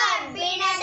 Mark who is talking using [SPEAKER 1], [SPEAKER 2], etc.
[SPEAKER 1] Bye.